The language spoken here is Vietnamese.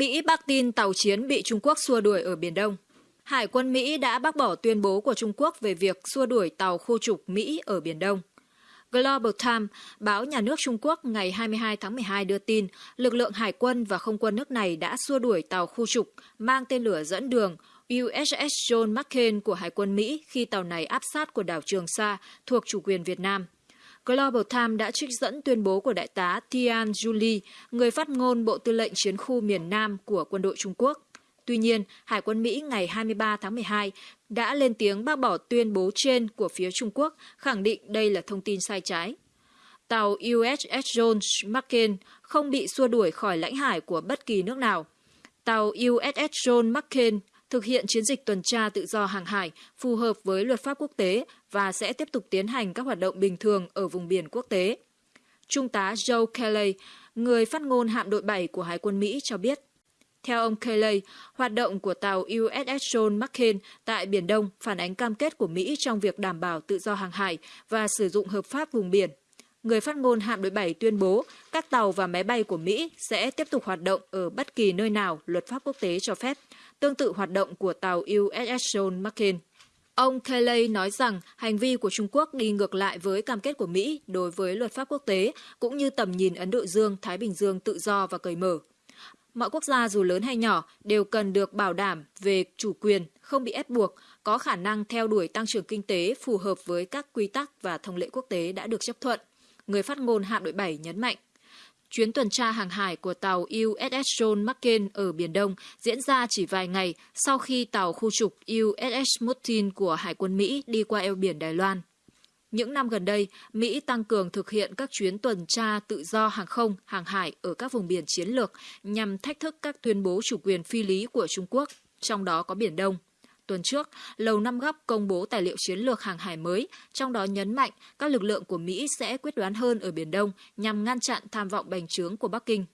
Mỹ bác tin tàu chiến bị Trung Quốc xua đuổi ở Biển Đông. Hải quân Mỹ đã bác bỏ tuyên bố của Trung Quốc về việc xua đuổi tàu khu trục Mỹ ở Biển Đông. Global Times, báo nhà nước Trung Quốc ngày 22 tháng 12 đưa tin, lực lượng hải quân và không quân nước này đã xua đuổi tàu khu trục mang tên lửa dẫn đường USS John McCain của Hải quân Mỹ khi tàu này áp sát của đảo Trường Sa thuộc chủ quyền Việt Nam. Global Times đã trích dẫn tuyên bố của đại tá Tian Juli, người phát ngôn Bộ Tư lệnh Chiến khu miền Nam của quân đội Trung Quốc. Tuy nhiên, Hải quân Mỹ ngày 23 tháng 12 đã lên tiếng bác bỏ tuyên bố trên của phía Trung Quốc, khẳng định đây là thông tin sai trái. Tàu USS John McCain không bị xua đuổi khỏi lãnh hải của bất kỳ nước nào. Tàu USS John McCain thực hiện chiến dịch tuần tra tự do hàng hải phù hợp với luật pháp quốc tế và sẽ tiếp tục tiến hành các hoạt động bình thường ở vùng biển quốc tế. Trung tá Joe Kelly, người phát ngôn hạm đội 7 của Hải quân Mỹ cho biết, theo ông Kelly, hoạt động của tàu USS John McCain tại Biển Đông phản ánh cam kết của Mỹ trong việc đảm bảo tự do hàng hải và sử dụng hợp pháp vùng biển. Người phát ngôn hạm đội 7 tuyên bố các tàu và máy bay của Mỹ sẽ tiếp tục hoạt động ở bất kỳ nơi nào luật pháp quốc tế cho phép, tương tự hoạt động của tàu USS John McCain. Ông Kelly nói rằng hành vi của Trung Quốc đi ngược lại với cam kết của Mỹ đối với luật pháp quốc tế cũng như tầm nhìn Ấn Độ Dương-Thái Bình Dương tự do và cởi mở. Mọi quốc gia dù lớn hay nhỏ đều cần được bảo đảm về chủ quyền, không bị ép buộc, có khả năng theo đuổi tăng trưởng kinh tế phù hợp với các quy tắc và thông lệ quốc tế đã được chấp thuận. Người phát ngôn hạm đội 7 nhấn mạnh. Chuyến tuần tra hàng hải của tàu USS John McCain ở Biển Đông diễn ra chỉ vài ngày sau khi tàu khu trục USS Martin của Hải quân Mỹ đi qua eo biển Đài Loan. Những năm gần đây, Mỹ tăng cường thực hiện các chuyến tuần tra tự do hàng không, hàng hải ở các vùng biển chiến lược nhằm thách thức các tuyên bố chủ quyền phi lý của Trung Quốc, trong đó có Biển Đông. Tuần trước, Lầu Năm Góc công bố tài liệu chiến lược hàng hải mới, trong đó nhấn mạnh các lực lượng của Mỹ sẽ quyết đoán hơn ở Biển Đông nhằm ngăn chặn tham vọng bành trướng của Bắc Kinh.